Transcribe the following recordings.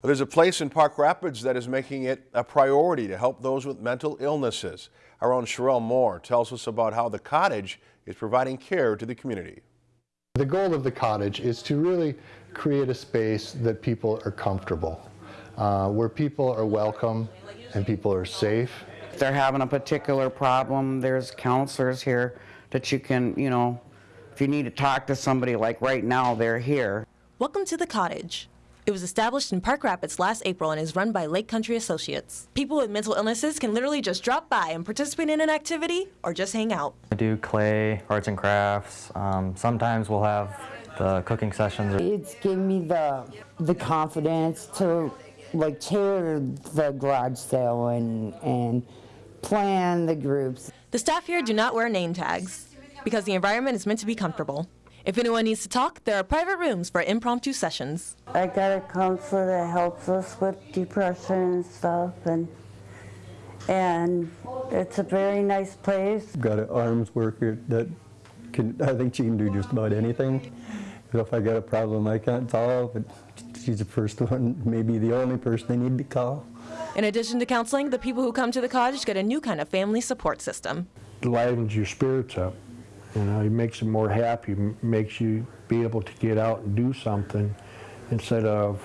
There's a place in Park Rapids that is making it a priority to help those with mental illnesses. Our own Sherelle Moore tells us about how the cottage is providing care to the community. The goal of the cottage is to really create a space that people are comfortable, uh, where people are welcome and people are safe. If they're having a particular problem, there's counselors here that you can, you know, if you need to talk to somebody like right now, they're here. Welcome to the cottage. It was established in Park Rapids last April and is run by Lake Country Associates. People with mental illnesses can literally just drop by and participate in an activity or just hang out. I do clay, arts and crafts. Um, sometimes we'll have the cooking sessions. It's given me the the confidence to like chair the garage sale and and plan the groups. The staff here do not wear name tags because the environment is meant to be comfortable. If anyone needs to talk, there are private rooms for impromptu sessions. I got a counselor that helps us with depression and stuff, and and it's a very nice place. Got an ARMHS worker that can, I think she can do just about anything. So if I got a problem I can't solve, but she's the first one, maybe the only person I need to call. In addition to counseling, the people who come to the cottage get a new kind of family support system. It livens your spirits up. You know, it makes you more happy, m- makes you be able to get out and do something instead of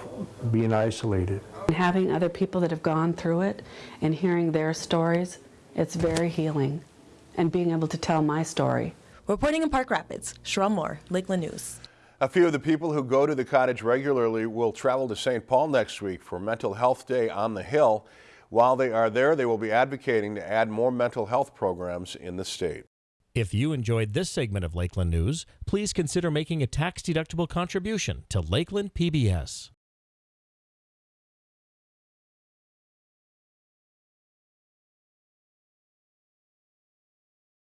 being isolated. Having other people that have gone through it and hearing their stories, it's very healing. And being able to tell my story. Reporting in Park Rapids, Sherelle Moore, Lakeland News. A few of the people who go to the cottage regularly will travel to St. Paul next week for Mental Health Day on the Hill. While they are there, they will be advocating to add more mental health programs in the state. If you enjoyed this segment of Lakeland News, please consider making a tax-deductible contribution to Lakeland PBS.